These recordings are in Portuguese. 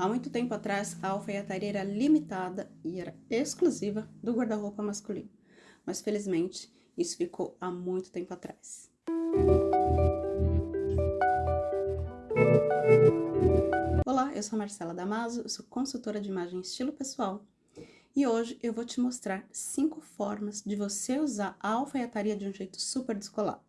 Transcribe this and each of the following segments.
Há muito tempo atrás, a alfaiataria era limitada e era exclusiva do guarda-roupa masculino. Mas, felizmente, isso ficou há muito tempo atrás. Olá, eu sou Marcela Damaso, sou consultora de imagem estilo pessoal e hoje eu vou te mostrar cinco formas de você usar a alfaiataria de um jeito super descolado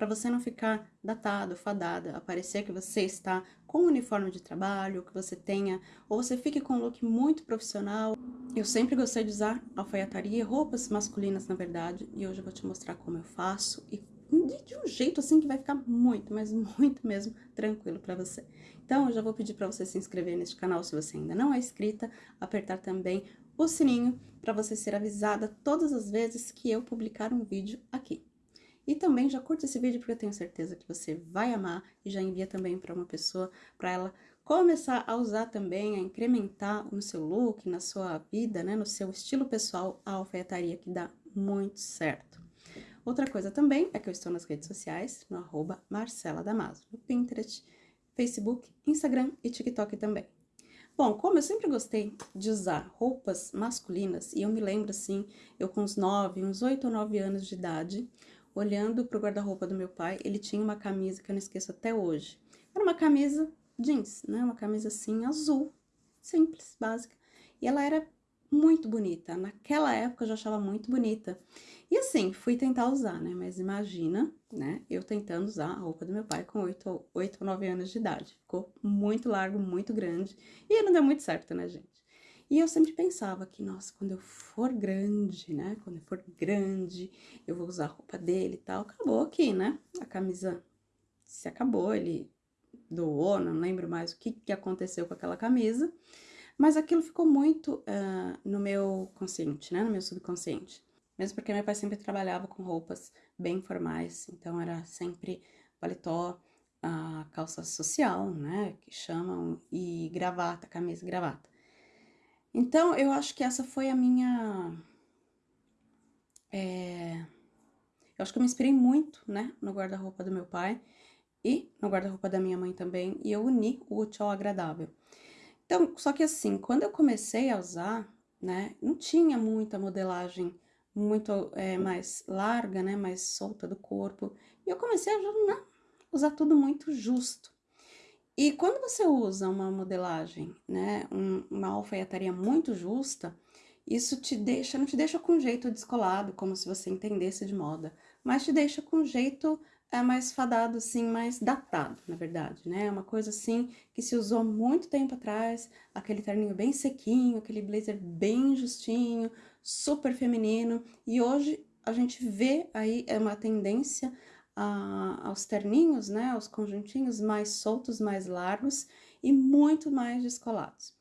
para você não ficar datado, fadada, a parecer que você está com um uniforme de trabalho, que você tenha, ou você fique com um look muito profissional. Eu sempre gostei de usar alfaiataria, roupas masculinas na verdade, e hoje eu vou te mostrar como eu faço e de um jeito assim que vai ficar muito, mas muito mesmo tranquilo para você. Então, eu já vou pedir para você se inscrever neste canal se você ainda não é inscrita, apertar também o sininho para você ser avisada todas as vezes que eu publicar um vídeo aqui. E também já curta esse vídeo porque eu tenho certeza que você vai amar e já envia também para uma pessoa, para ela começar a usar também, a incrementar no seu look, na sua vida, né, no seu estilo pessoal, a alfaiataria que dá muito certo. Outra coisa também é que eu estou nas redes sociais, no arroba Marcela Damaso, no Pinterest, Facebook, Instagram e TikTok também. Bom, como eu sempre gostei de usar roupas masculinas, e eu me lembro assim, eu com uns 9, uns 8 ou 9 anos de idade, olhando pro guarda-roupa do meu pai, ele tinha uma camisa que eu não esqueço até hoje. Era uma camisa jeans, né? Uma camisa assim, azul, simples, básica. E ela era muito bonita. Naquela época eu já achava muito bonita. E assim, fui tentar usar, né? Mas imagina, né? Eu tentando usar a roupa do meu pai com 8, 8 ou 9 anos de idade. Ficou muito largo, muito grande. E não deu muito certo, né, gente? E eu sempre pensava que, nossa, quando eu for grande, né? Quando eu for grande, eu vou usar a roupa dele e tal. Acabou aqui, né? A camisa se acabou, ele doou, não lembro mais o que, que aconteceu com aquela camisa. Mas aquilo ficou muito uh, no meu consciente, né? No meu subconsciente. Mesmo porque meu pai sempre trabalhava com roupas bem formais, então era sempre paletó, a calça social, né? Que chamam, e gravata, camisa e gravata. Então, eu acho que essa foi a minha... É... Eu acho que eu me inspirei muito, né, no guarda-roupa do meu pai e no guarda-roupa da minha mãe também, e eu uni o útil ao agradável. Então, só que assim, quando eu comecei a usar, né, não tinha muita modelagem muito é, mais larga, né, mais solta do corpo, e eu comecei a né, usar tudo muito justo. E quando você usa uma modelagem, né, um, uma alfaiataria muito justa, isso te deixa, não te deixa com jeito descolado, como se você entendesse de moda, mas te deixa com jeito é, mais fadado, assim, mais datado, na verdade, né? Uma coisa assim que se usou muito tempo atrás, aquele terninho bem sequinho, aquele blazer bem justinho, super feminino, e hoje a gente vê aí é uma tendência a, aos terninhos, né, aos conjuntinhos mais soltos, mais largos e muito mais descolados.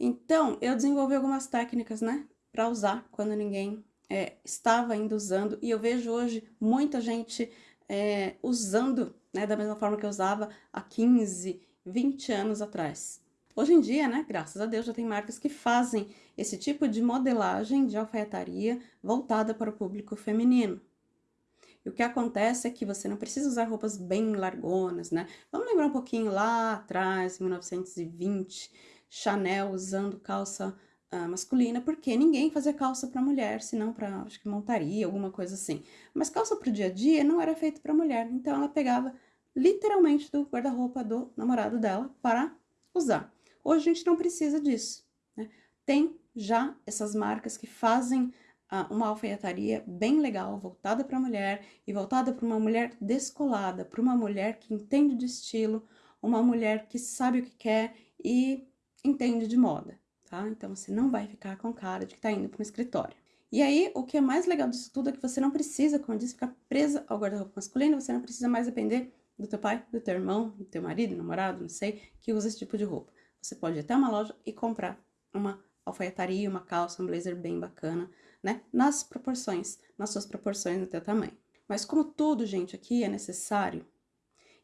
Então, eu desenvolvi algumas técnicas, né, para usar quando ninguém é, estava ainda usando, e eu vejo hoje muita gente é, usando, né, da mesma forma que eu usava há 15, 20 anos atrás. Hoje em dia, né, graças a Deus, já tem marcas que fazem esse tipo de modelagem de alfaiataria voltada para o público feminino. E o que acontece é que você não precisa usar roupas bem largonas, né? Vamos lembrar um pouquinho lá atrás, em 1920, Chanel usando calça uh, masculina, porque ninguém fazia calça para mulher, senão para, acho que montaria, alguma coisa assim. Mas calça para o dia a dia não era feito para mulher, então ela pegava literalmente do guarda-roupa do namorado dela para usar. Hoje a gente não precisa disso, né? Tem já essas marcas que fazem uma alfaiataria bem legal, voltada para a mulher e voltada para uma mulher descolada, para uma mulher que entende de estilo, uma mulher que sabe o que quer e entende de moda, tá? Então, você não vai ficar com cara de que tá indo para um escritório. E aí, o que é mais legal disso tudo é que você não precisa, como eu disse, ficar presa ao guarda-roupa masculino, você não precisa mais depender do teu pai, do teu irmão, do teu marido, namorado, não sei, que usa esse tipo de roupa. Você pode ir até uma loja e comprar uma alfaiataria, uma calça, um blazer bem bacana, né? Nas proporções, nas suas proporções no teu tamanho. Mas como tudo, gente, aqui é necessário,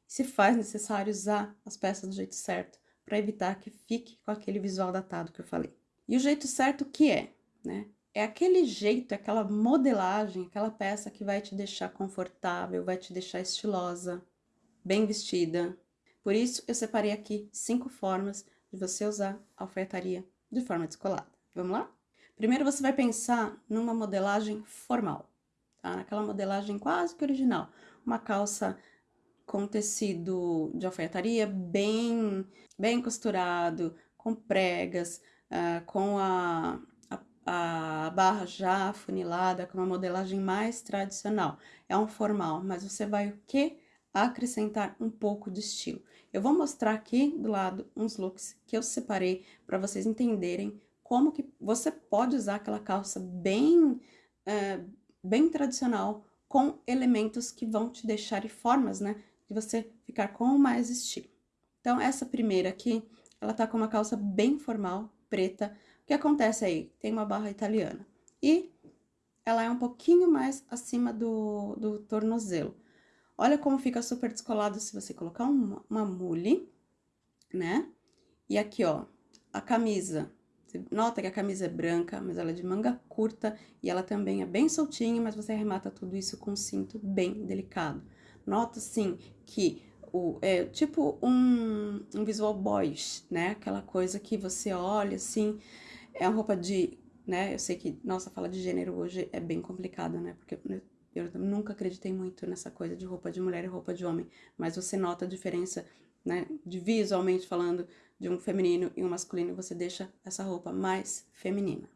se faz necessário usar as peças do jeito certo, para evitar que fique com aquele visual datado que eu falei. E o jeito certo que é, né? É aquele jeito, aquela modelagem, aquela peça que vai te deixar confortável, vai te deixar estilosa, bem vestida. Por isso, eu separei aqui cinco formas de você usar alfaiataria de forma descolada. Vamos lá? Primeiro você vai pensar numa modelagem formal, tá? Naquela modelagem quase que original. Uma calça com tecido de alfaiataria bem, bem costurado, com pregas, uh, com a, a, a, barra já afunilada, com uma modelagem mais tradicional. É um formal, mas você vai o quê? Acrescentar um pouco de estilo. Eu vou mostrar aqui do lado uns looks que eu separei para vocês entenderem como que você pode usar aquela calça bem, uh, bem tradicional com elementos que vão te deixar e formas, né, de você ficar com mais estilo. Então, essa primeira aqui, ela tá com uma calça bem formal, preta. O que acontece aí? Tem uma barra italiana. E ela é um pouquinho mais acima do, do tornozelo. Olha como fica super descolado se você colocar uma, uma mule, né? E aqui, ó, a camisa. Você nota que a camisa é branca, mas ela é de manga curta e ela também é bem soltinha, mas você arremata tudo isso com um cinto bem delicado. Nota, sim, que o, é tipo um, um visual boys, né? Aquela coisa que você olha, assim, é uma roupa de, né? Eu sei que, nossa, fala de gênero hoje é bem complicado, né? Porque eu nunca acreditei muito nessa coisa de roupa de mulher e roupa de homem, mas você nota a diferença, né? De visualmente falando, de um feminino e um masculino, você deixa essa roupa mais feminina.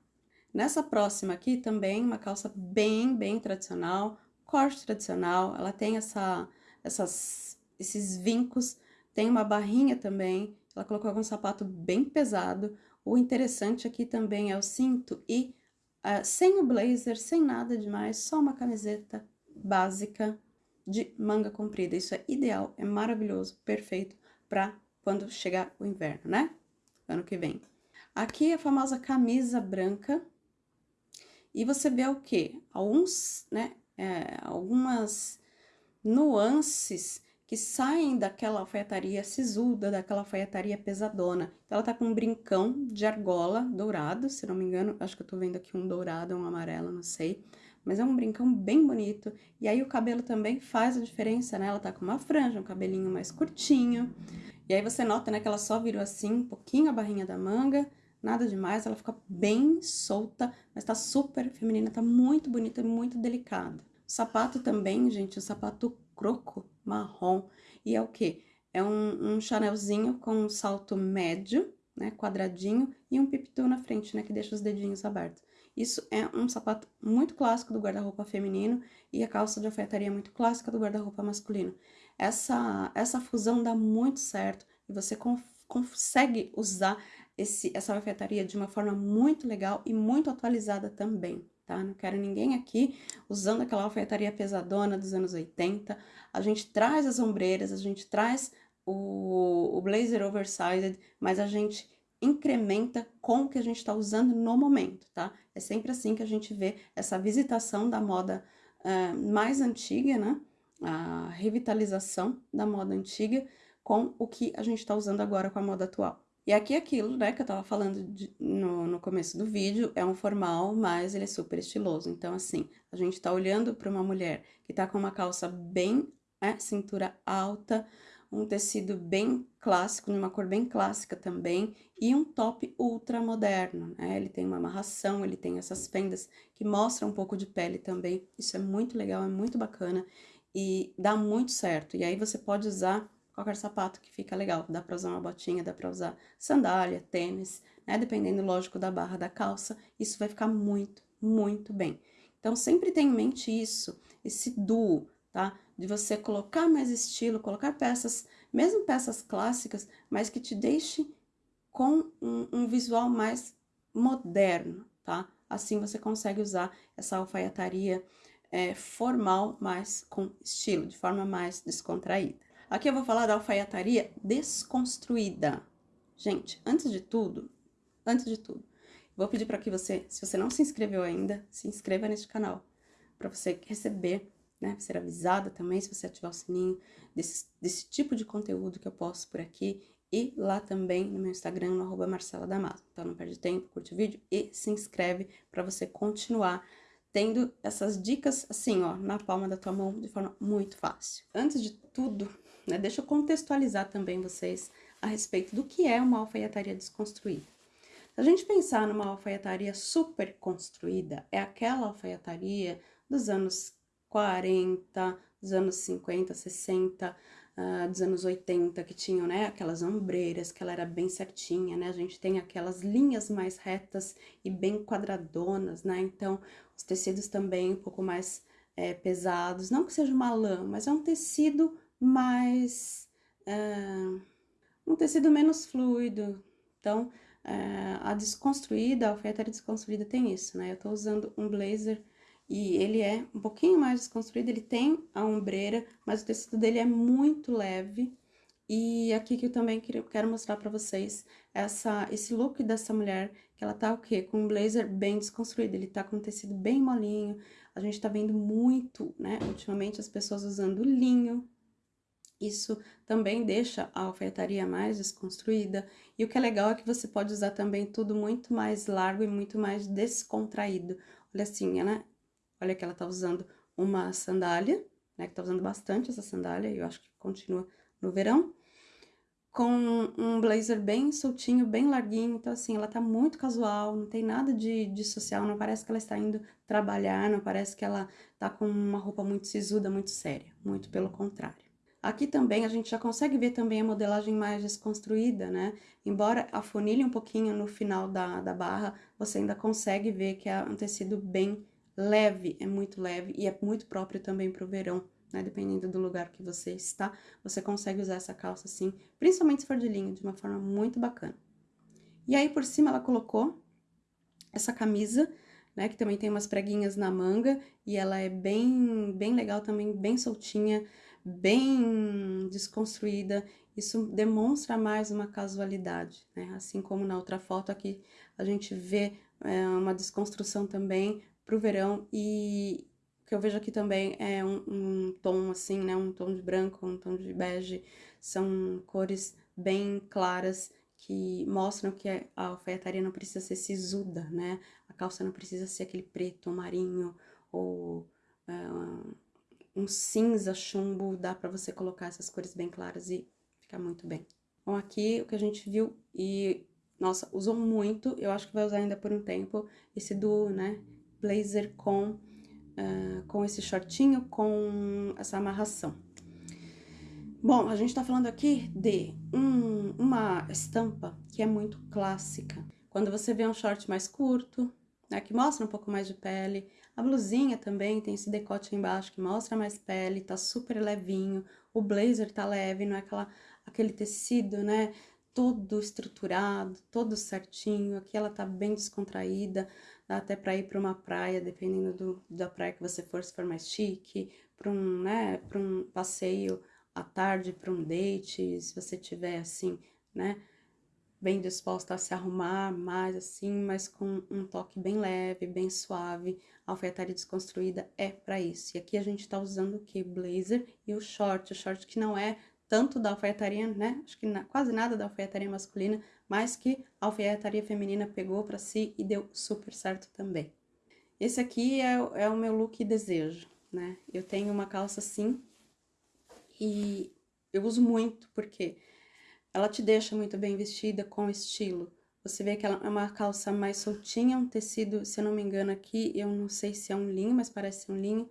Nessa próxima aqui, também uma calça bem, bem tradicional, corte tradicional, ela tem essa, essas, esses vincos, tem uma barrinha também, ela colocou algum sapato bem pesado. O interessante aqui também é o cinto e uh, sem o blazer, sem nada demais, só uma camiseta básica de manga comprida. Isso é ideal, é maravilhoso, perfeito para quando chegar o inverno, né? Ano que vem. Aqui a famosa camisa branca. E você vê o quê? Alguns, né, é, algumas nuances que saem daquela alfaiataria sisuda, daquela alfaiataria pesadona. Então, ela tá com um brincão de argola dourado, se não me engano, acho que eu tô vendo aqui um dourado, um amarelo, não sei. Mas é um brincão bem bonito. E aí o cabelo também faz a diferença, né? Ela tá com uma franja, um cabelinho mais curtinho. E aí você nota, né, que ela só virou assim, um pouquinho a barrinha da manga, nada demais, ela fica bem solta, mas tá super feminina, tá muito bonita e muito delicada. O sapato também, gente, o sapato croco marrom. E é o quê? É um, um chanelzinho com um salto médio, né, quadradinho, e um pipitu na frente, né, que deixa os dedinhos abertos. Isso é um sapato muito clássico do guarda-roupa feminino e a calça de alfaiataria muito clássica do guarda-roupa masculino. Essa, essa fusão dá muito certo e você consegue usar esse, essa alfaiataria de uma forma muito legal e muito atualizada também tá? Não quero ninguém aqui usando aquela alfaiataria pesadona dos anos 80. A gente traz as ombreiras, a gente traz o, o blazer oversized, mas a gente incrementa com o que a gente está usando no momento, tá? É sempre assim que a gente vê essa visitação da moda uh, mais antiga, né? A revitalização da moda antiga com o que a gente está usando agora com a moda atual. E aqui aquilo, né, que eu tava falando de, no, no começo do vídeo, é um formal, mas ele é super estiloso. Então, assim, a gente tá olhando para uma mulher que tá com uma calça bem, né, cintura alta, um tecido bem clássico, numa cor bem clássica também, e um top ultra moderno, né? Ele tem uma amarração, ele tem essas fendas que mostram um pouco de pele também. Isso é muito legal, é muito bacana e dá muito certo. E aí você pode usar qualquer sapato que fica legal. Dá pra usar uma botinha, dá pra usar sandália, tênis, né? Dependendo, lógico, da barra da calça, isso vai ficar muito, muito bem. Então, sempre tenha em mente isso, esse duo, tá? De você colocar mais estilo, colocar peças, mesmo peças clássicas, mas que te deixe com um, um visual mais moderno, tá? Assim você consegue usar essa alfaiataria é, formal, mas com estilo, de forma mais descontraída. Aqui eu vou falar da alfaiataria desconstruída. Gente, antes de tudo, antes de tudo, vou pedir para que você, se você não se inscreveu ainda, se inscreva neste canal, para você receber, né, ser avisada também, se você ativar o sininho, desse, desse tipo de conteúdo que eu posto por aqui, e lá também no meu Instagram, no arroba Marcela Damaso. Então, não perde tempo, curte o vídeo e se inscreve para você continuar tendo essas dicas assim, ó, na palma da tua mão, de forma muito fácil. Antes de tudo, né? Deixa eu contextualizar também vocês a respeito do que é uma alfaiataria desconstruída. Se a gente pensar numa alfaiataria super construída, é aquela alfaiataria dos anos 40, dos anos 50, 60, uh, dos anos 80, que tinham, né, aquelas ombreiras, que ela era bem certinha, né, a gente tem aquelas linhas mais retas e bem quadradonas, né, então os tecidos também um pouco mais é, pesados, não que seja uma lã, mas é um tecido mais... Uh, um tecido menos fluido, então... Uh, a desconstruída, a alfaiataria desconstruída tem isso, né? Eu tô usando um blazer e ele é um pouquinho mais desconstruído, ele tem a ombreira, mas o tecido dele é muito leve. E aqui que eu também quero mostrar pra vocês essa, esse look dessa mulher, que ela tá o quê? Com um blazer bem desconstruído, ele tá com um tecido bem molinho, a gente tá vendo muito, né, ultimamente as pessoas usando linho, isso também deixa a alfaiataria mais desconstruída. E o que é legal é que você pode usar também tudo muito mais largo e muito mais descontraído. Olha assim, né? Olha que ela tá usando uma sandália, né? Que tá usando bastante essa sandália, e eu acho que continua no verão. Com um blazer bem soltinho, bem larguinho, então assim, ela tá muito casual, não tem nada de, de social, não parece que ela está indo trabalhar, não parece que ela tá com uma roupa muito sisuda, muito séria, muito pelo contrário. Aqui também a gente já consegue ver também a modelagem mais desconstruída, né? Embora afunilhe um pouquinho no final da, da barra, você ainda consegue ver que é um tecido bem leve, é muito leve e é muito próprio também para o verão, né? Dependendo do lugar que você está, você consegue usar essa calça assim, principalmente se for de linho, de uma forma muito bacana. E aí por cima ela colocou essa camisa, né? Que também tem umas preguinhas na manga e ela é bem, bem legal também, bem soltinha, bem desconstruída. Isso demonstra mais uma casualidade, né? Assim como na outra foto aqui a gente vê é, uma desconstrução também, pro verão e o que eu vejo aqui também é um, um, tom assim, né, um tom de branco, um tom de bege, são cores bem claras que mostram que a alfaiataria não precisa ser sisuda, né, a calça não precisa ser aquele preto marinho ou uh, um cinza chumbo, dá pra você colocar essas cores bem claras e ficar muito bem. Bom, aqui o que a gente viu e, nossa, usou muito, eu acho que vai usar ainda por um tempo, esse duo, né, blazer com, uh, com esse shortinho, com essa amarração. Bom, a gente tá falando aqui de um, uma estampa que é muito clássica. Quando você vê um short mais curto, né, que mostra um pouco mais de pele, a blusinha também tem esse decote embaixo que mostra mais pele, tá super levinho, o blazer tá leve, não é aquela, aquele tecido, né, todo estruturado, todo certinho, aqui ela tá bem descontraída, dá até para ir para uma praia, dependendo do, da praia que você for, se for mais chique, para um, né, para um passeio à tarde, para um date, se você tiver assim, né, bem disposta a se arrumar mais assim, mas com um toque bem leve, bem suave. A alfaiataria desconstruída é para isso. E aqui a gente tá usando o que? Blazer e o short, o short que não é tanto da alfaiataria, né? Acho que na, quase nada da alfaiataria masculina, mas que a alfaiataria feminina pegou para si e deu super certo também. Esse aqui é, é o meu look desejo, né? Eu tenho uma calça assim e eu uso muito porque ela te deixa muito bem vestida, com estilo. Você vê que ela é uma calça mais soltinha, um tecido, se eu não me engano aqui, eu não sei se é um linho, mas parece um linho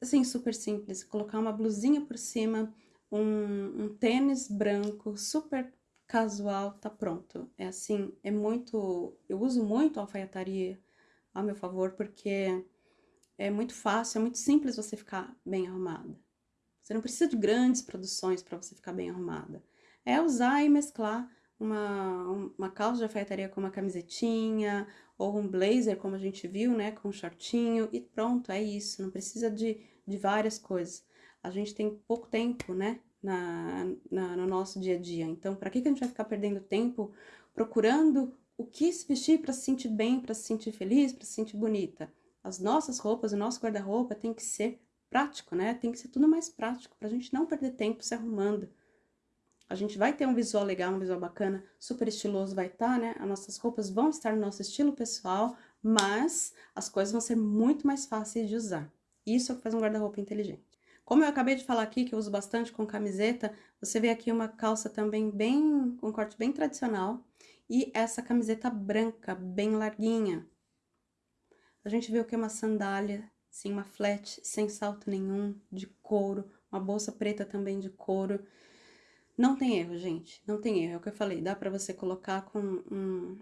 assim, super simples. Colocar uma blusinha por cima, um, um tênis branco, super casual, tá pronto. É assim, é muito... Eu uso muito a alfaiataria a meu favor, porque é muito fácil, é muito simples você ficar bem arrumada. Você não precisa de grandes produções para você ficar bem arrumada. É usar e mesclar uma, uma calça de alfaiataria com uma camisetinha, ou um blazer, como a gente viu, né, com um shortinho, e pronto, é isso. Não precisa de de várias coisas. A gente tem pouco tempo, né, na, na no nosso dia a dia. Então, para que, que a gente vai ficar perdendo tempo procurando o que se vestir para se sentir bem, para se sentir feliz, para se sentir bonita? As nossas roupas, o nosso guarda-roupa tem que ser prático, né? Tem que ser tudo mais prático, para a gente não perder tempo se arrumando. A gente vai ter um visual legal, um visual bacana, super estiloso vai estar, tá, né? As nossas roupas vão estar no nosso estilo pessoal, mas as coisas vão ser muito mais fáceis de usar. Isso é o que faz um guarda-roupa inteligente. Como eu acabei de falar aqui, que eu uso bastante com camiseta, Você vê aqui uma calça também bem, com corte bem tradicional, e essa camiseta branca, bem larguinha. A gente o que é uma sandália, sim, uma flat, sem salto nenhum, de couro, uma bolsa preta também de couro. Não tem erro, gente, não tem erro, é o que eu falei, dá pra você colocar com um,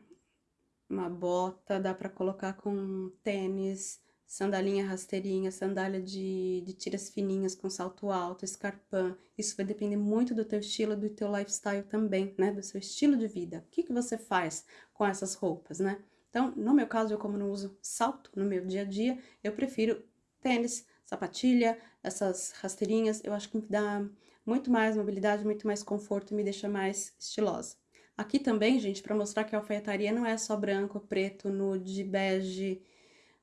uma bota, dá pra colocar com tênis, sandalinha rasteirinha, sandália de, de tiras fininhas com salto alto, escarpão. Isso vai depender muito do teu estilo, do teu lifestyle também, né? Do seu estilo de vida. O que, que você faz com essas roupas, né? Então, no meu caso, eu como não uso salto no meu dia a dia, eu prefiro tênis, sapatilha, essas rasteirinhas. Eu acho que dá muito mais mobilidade, muito mais conforto e me deixa mais estilosa. Aqui também, gente, para mostrar que a alfaiataria não é só branco, preto, nude, bege,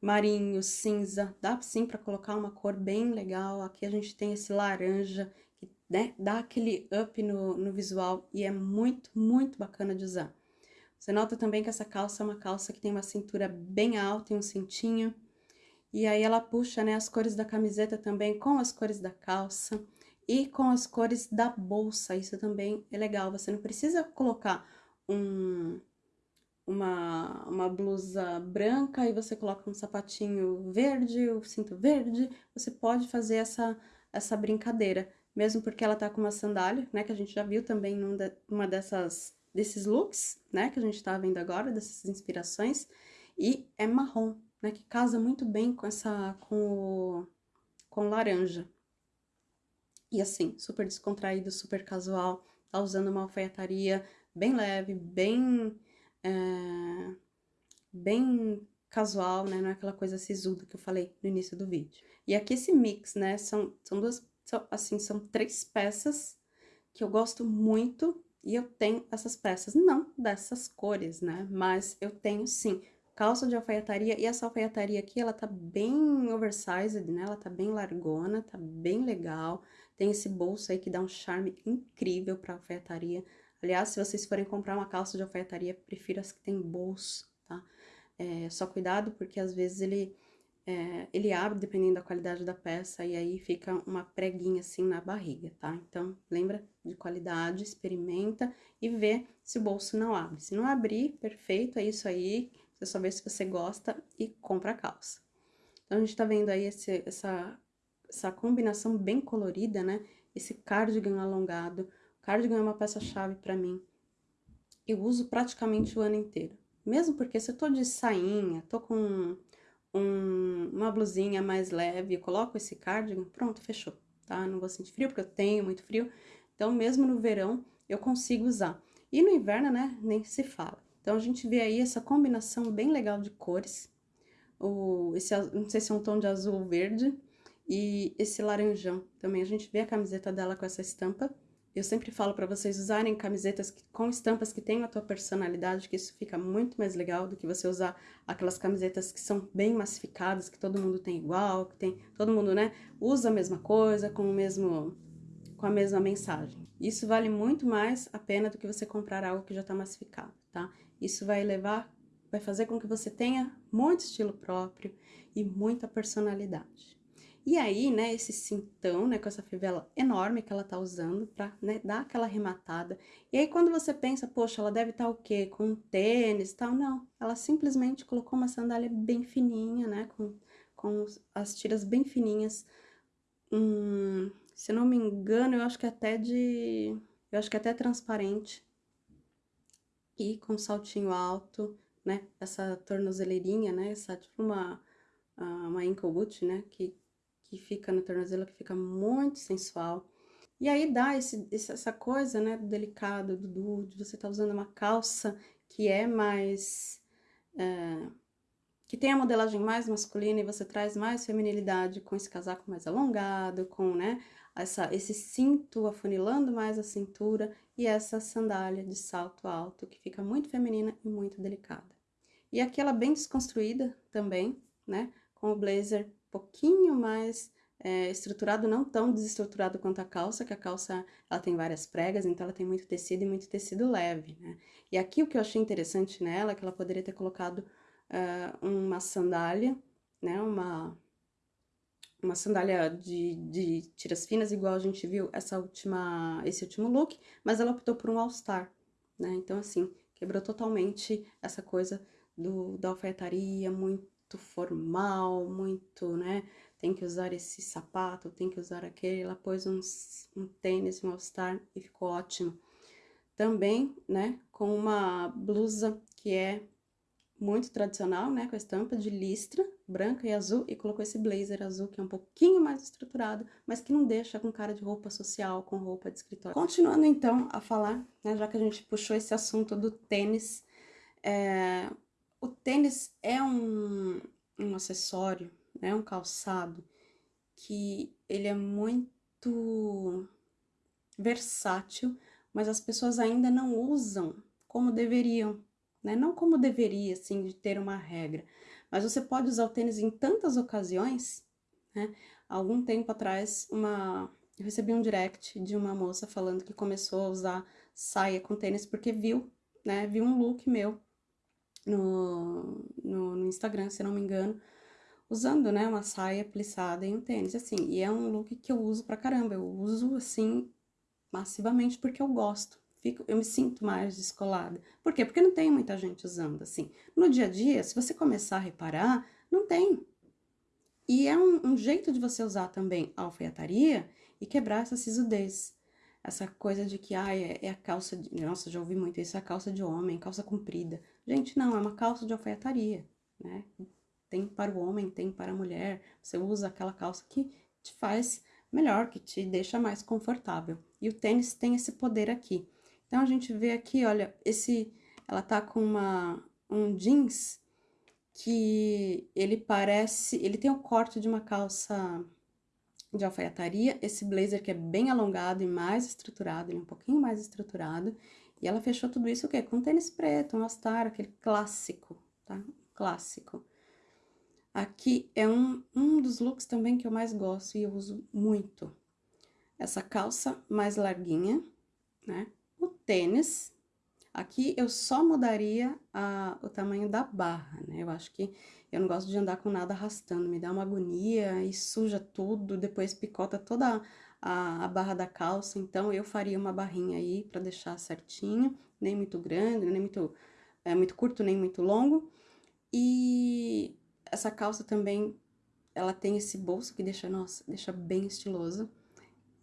marinho, cinza, dá sim para colocar uma cor bem legal. Aqui a gente tem esse laranja, que né, dá aquele up no, no visual e é muito, muito bacana de usar. Você nota também que essa calça é uma calça que tem uma cintura bem alta e um cintinho. E aí ela puxa, né, as cores da camiseta também com as cores da calça e com as cores da bolsa. Isso também é legal. Você não precisa colocar um, uma, uma blusa branca e você coloca um sapatinho verde, o cinto verde, você pode fazer essa, essa brincadeira, mesmo porque ela tá com uma sandália, né, que a gente já viu também numa dessas, desses looks, né, que a gente tá vendo agora, dessas inspirações, e é marrom, né, que casa muito bem com essa, com o, com laranja. E assim, super descontraído, super casual, tá usando uma alfaiataria bem leve, bem é, bem casual, né? Não é aquela coisa sisuda que eu falei no início do vídeo. E aqui esse mix, né? São, são duas, são, assim, são três peças que eu gosto muito e eu tenho essas peças, não dessas cores, né? Mas eu tenho sim calça de alfaiataria e essa alfaiataria aqui, ela tá bem oversized, né? Ela tá bem largona, tá bem legal. Tem esse bolso aí que dá um charme incrível pra alfaiataria. Aliás, se vocês forem comprar uma calça de alfaiataria, prefiro as que tem bolso, tá? É, só cuidado, porque às vezes ele, é, ele abre, dependendo da qualidade da peça, e aí fica uma preguinha assim na barriga, tá? Então, lembra de qualidade, experimenta e vê se o bolso não abre. Se não abrir, perfeito, é isso aí, você só vê se você gosta e compra a calça. Então, a gente tá vendo aí esse, essa, essa combinação bem colorida, né? Esse cardigan alongado, Cardigan é uma peça-chave para mim. Eu uso praticamente o ano inteiro. Mesmo porque se eu tô de sainha, tô com um, uma blusinha mais leve, coloco esse cardigan, pronto, fechou, tá? Não vou sentir frio, porque eu tenho muito frio. Então, mesmo no verão, eu consigo usar. E no inverno, né, nem se fala. Então, a gente vê aí essa combinação bem legal de cores. O, esse, não sei se é um tom de azul verde. E esse laranjão também. A gente vê a camiseta dela com essa estampa. Eu sempre falo para vocês usarem camisetas que, com estampas que tenham a tua personalidade, que isso fica muito mais legal do que você usar aquelas camisetas que são bem massificadas, que todo mundo tem igual, que tem todo mundo, né, usa a mesma coisa com o mesmo com a mesma mensagem. Isso vale muito mais a pena do que você comprar algo que já está massificado, tá? Isso vai levar, vai fazer com que você tenha muito estilo próprio e muita personalidade. E aí, né, esse cintão, né, com essa fivela enorme que ela tá usando pra, né, dar aquela arrematada. E aí, quando você pensa, poxa, ela deve estar tá, o quê? Com tênis e tal? Não, ela simplesmente colocou uma sandália bem fininha, né, com, com as tiras bem fininhas. Hum, se não me engano, eu acho que até de... Eu acho que até transparente. E com saltinho alto, né, essa tornozeleirinha, né, essa tipo uma, uma ankle boot, né, que que fica no tornozelo, que fica muito sensual. E aí dá esse, essa coisa, né, delicado, do, de você tá usando uma calça que é mais... É, que tem a modelagem mais masculina e você traz mais feminilidade com esse casaco mais alongado, com, né, essa, esse cinto afunilando mais a cintura e essa sandália de salto alto que fica muito feminina e muito delicada. E aqui ela bem desconstruída também, né, com o blazer pouquinho mais é, estruturado, não tão desestruturado quanto a calça, que a calça ela tem várias pregas, então ela tem muito tecido e muito tecido leve, né? E aqui o que eu achei interessante nela é que ela poderia ter colocado uh, uma sandália, né, uma, uma sandália de, de tiras finas, igual a gente viu essa última, esse último look, mas ela optou por um all-star, né? Então, assim, quebrou totalmente essa coisa do, da alfaiataria, muito formal, muito, né? Tem que usar esse sapato, tem que usar aquele. Ela pôs uns, um tênis, um all-star e ficou ótimo. Também, né, com uma blusa que é muito tradicional, né, com a estampa de listra, branca e azul, e colocou esse blazer azul, que é um pouquinho mais estruturado, mas que não deixa com cara de roupa social, com roupa de escritório. Continuando, então, a falar, né, já que a gente puxou esse assunto do tênis, é, o tênis é um, um acessório, né, um calçado, que ele é muito versátil, mas as pessoas ainda não usam como deveriam, né? Não como deveria, assim, de ter uma regra. Mas você pode usar o tênis em tantas ocasiões, né? Algum tempo atrás, uma... eu recebi um direct de uma moça falando que começou a usar saia com tênis porque viu, né? Viu um look meu no, no, no Instagram, se não me engano, usando, né, uma saia plissada e um tênis, assim, e é um look que eu uso pra caramba, eu uso, assim, massivamente porque eu gosto, fico, eu me sinto mais descolada. Por quê? Porque não tem muita gente usando assim. No dia a dia, se você começar a reparar, não tem. E é um, um jeito de você usar também a alfaiataria e quebrar essa sisudez. Essa coisa de que, ah, é, é a calça de... Nossa, já ouvi muito isso, é a calça de homem, calça comprida. Gente, não, é uma calça de alfaiataria, né? Tem para o homem, tem para a mulher. Você usa aquela calça que te faz melhor, que te deixa mais confortável. E o tênis tem esse poder aqui. Então, a gente vê aqui, olha, esse, ela tá com uma, um jeans que ele parece, ele tem o corte de uma calça de alfaiataria, esse blazer que é bem alongado e mais estruturado, ele é um pouquinho mais estruturado, e ela fechou tudo isso o quê? Com tênis preto, um All-Star, aquele clássico, tá? Clássico. Aqui é um, um dos looks também que eu mais gosto e eu uso muito. Essa calça mais larguinha, né? Tênis, aqui eu só mudaria a, o tamanho da barra, né? Eu acho que eu não gosto de andar com nada arrastando, me dá uma agonia e suja tudo, depois picota toda a, a barra da calça, então eu faria uma barrinha aí pra deixar certinho, nem muito grande, nem muito, é, muito curto, nem muito longo. E essa calça também, ela tem esse bolso que deixa, nossa, deixa bem estiloso.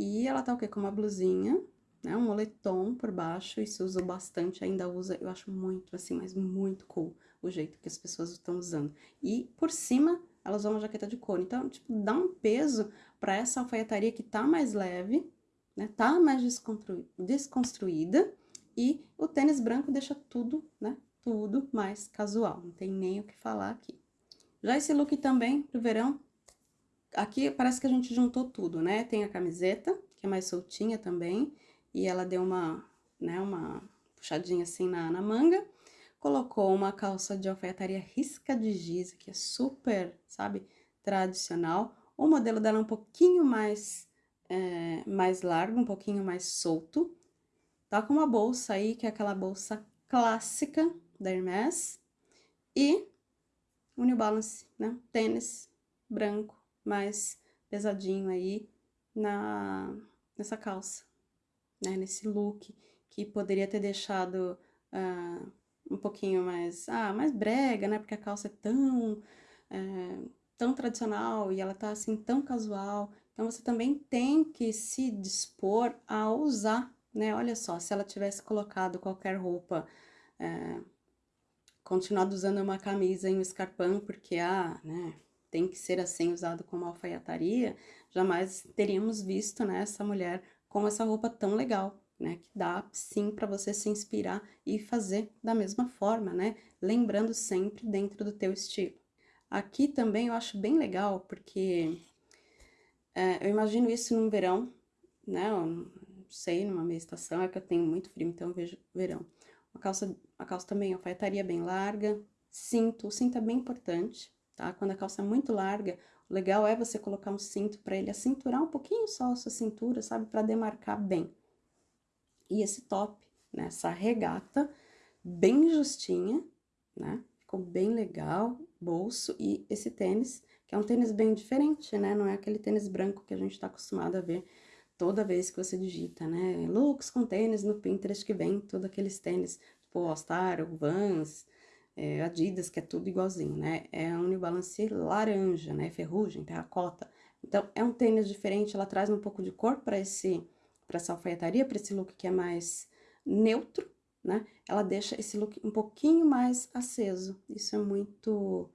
E ela tá o quê? Com uma blusinha, né? Um moletom por baixo, isso usa bastante, ainda usa, eu acho muito, assim, mas muito cool o jeito que as pessoas estão usando. E por cima, elas usam uma jaqueta de couro. Então, tipo, dá um peso para essa alfaiataria que tá mais leve, né? Tá mais desconstruída. E o tênis branco deixa tudo, né? Tudo mais casual. Não tem nem o que falar aqui. Já esse look também pro verão, aqui parece que a gente juntou tudo, né? Tem a camiseta, que é mais soltinha também e ela deu uma, né, uma puxadinha assim na, na manga. Colocou uma calça de alfaiataria risca de giz, que é super, sabe, tradicional. O modelo dela é um pouquinho mais, é, mais largo, um pouquinho mais solto. Tá com uma bolsa aí, que é aquela bolsa clássica da Hermès. E o New Balance, né, tênis branco, mais pesadinho aí na, nessa calça né, nesse look, que poderia ter deixado uh, um pouquinho mais, ah, mais brega, né, porque a calça é tão, é, tão tradicional e ela tá assim tão casual, então você também tem que se dispor a usar, né, olha só, se ela tivesse colocado qualquer roupa, é, continuado usando uma camisa e um escarpão, porque, ah, né, tem que ser assim usado como alfaiataria, jamais teríamos visto, né, essa mulher com essa roupa tão legal, né? Que dá sim para você se inspirar e fazer da mesma forma, né? Lembrando sempre dentro do teu estilo. Aqui também eu acho bem legal, porque é, eu imagino isso no verão, né? Eu não sei, numa meia estação, é que eu tenho muito frio, então eu vejo verão. A calça, a calça também, alfaiataria bem larga, cinto, o cinto é bem importante, tá? Quando a calça é muito larga, o legal é você colocar um cinto para ele acinturar um pouquinho só a sua cintura, sabe? Para demarcar bem. E esse top, né? Essa regata bem justinha, né? Ficou bem legal, bolso e esse tênis que é um tênis bem diferente, né? Não é aquele tênis branco que a gente tá acostumado a ver toda vez que você digita, né? Looks com tênis no Pinterest que vem todos aqueles tênis, tipo All Star, Vans, é, Adidas, que é tudo igualzinho, né? É um New Balance laranja, né? Ferrugem, terracota. Então, é um tênis diferente, ela traz um pouco de cor para esse para essa alfaiataria, para esse look que é mais neutro, né? Ela deixa esse look um pouquinho mais aceso. Isso é muito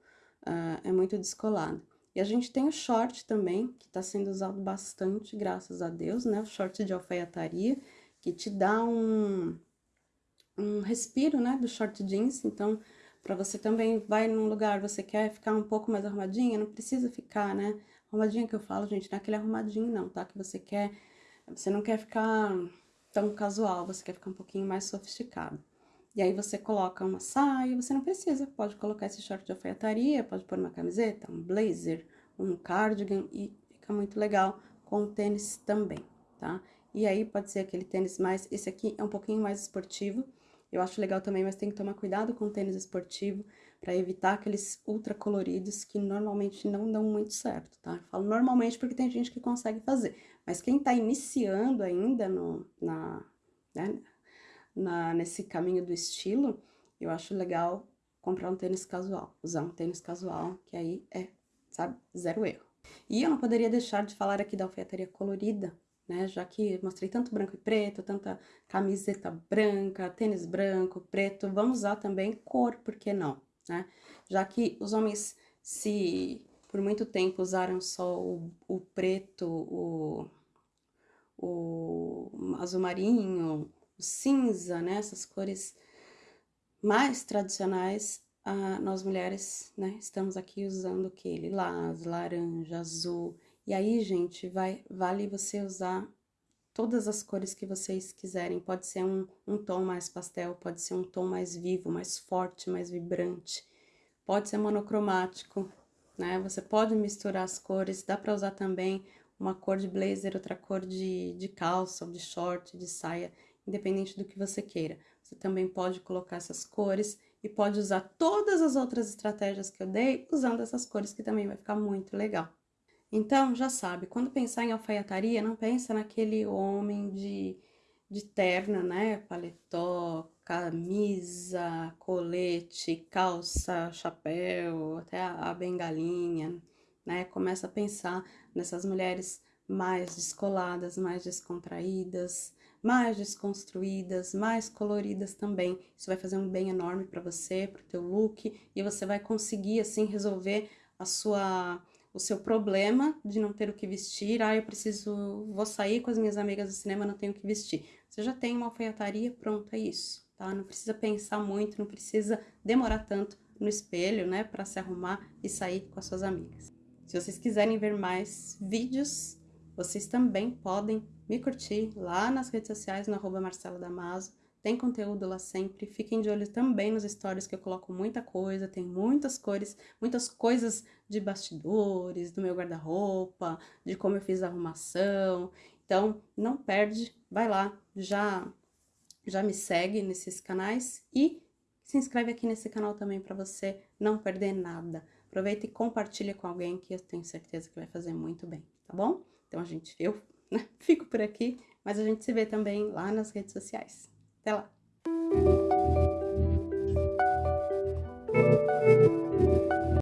uh, é muito descolado. E a gente tem o short também, que está sendo usado bastante, graças a Deus, né? O short de alfaiataria, que te dá um, um respiro, né? Do short jeans. Então, para você também vai num lugar, você quer ficar um pouco mais arrumadinha, não precisa ficar, né? Arrumadinha que eu falo, gente, não é aquele arrumadinho não, tá? Que você quer, você não quer ficar tão casual, você quer ficar um pouquinho mais sofisticado. E aí você coloca uma saia, você não precisa, pode colocar esse short de alfaiataria, pode pôr uma camiseta, um blazer, um cardigan e fica muito legal com o tênis também, tá? E aí pode ser aquele tênis mais, esse aqui é um pouquinho mais esportivo, eu acho legal também, mas tem que tomar cuidado com o tênis esportivo para evitar aqueles ultra coloridos que normalmente não dão muito certo, tá? Eu falo normalmente porque tem gente que consegue fazer, mas quem tá iniciando ainda no, na, né, na, nesse caminho do estilo, eu acho legal comprar um tênis casual, usar um tênis casual, que aí é, sabe, zero erro. E eu não poderia deixar de falar aqui da alfaiataria colorida, né, já que mostrei tanto branco e preto, tanta camiseta branca, tênis branco, preto, vamos usar também cor, por que não, né? Já que os homens se por muito tempo usaram só o, o preto, o, o azul marinho, o cinza, né? Essas cores mais tradicionais, ah, nós mulheres, né? Estamos aqui usando que? Lilás, laranja, azul. E aí, gente, vai, vale você usar todas as cores que vocês quiserem. Pode ser um, um tom mais pastel, pode ser um tom mais vivo, mais forte, mais vibrante. Pode ser monocromático, né? Você pode misturar as cores, dá para usar também uma cor de blazer, outra cor de, de calça, de short, de saia independente do que você queira. Você também pode colocar essas cores e pode usar todas as outras estratégias que eu dei usando essas cores que também vai ficar muito legal. Então, já sabe, quando pensar em alfaiataria, não pensa naquele homem de, de terno, né? Paletó, camisa, colete, calça, chapéu, até a, a bengalinha, né? Começa a pensar nessas mulheres mais descoladas, mais descontraídas, mais desconstruídas, mais coloridas também. Isso vai fazer um bem enorme para você, para o teu look, e você vai conseguir, assim, resolver a sua, o seu problema de não ter o que vestir. Ah, eu preciso, vou sair com as minhas amigas do cinema, não tenho o que vestir. Você já tem uma alfaiataria, pronto, é isso, tá? Não precisa pensar muito, não precisa demorar tanto no espelho, né, para se arrumar e sair com as suas amigas. Se vocês quiserem ver mais vídeos, vocês também podem me curtir lá nas redes sociais, no arroba Marcela Damaso. Tem conteúdo lá sempre. Fiquem de olho também nos stories que eu coloco muita coisa, tem muitas cores, muitas coisas de bastidores, do meu guarda-roupa, de como eu fiz a arrumação. Então, não perde, vai lá, já já me segue nesses canais e se inscreve aqui nesse canal também para você não perder nada. Aproveita e compartilha com alguém que eu tenho certeza que vai fazer muito bem, tá bom? Então, a gente, eu né? Fico por aqui, mas a gente se vê também lá nas redes sociais. Até lá!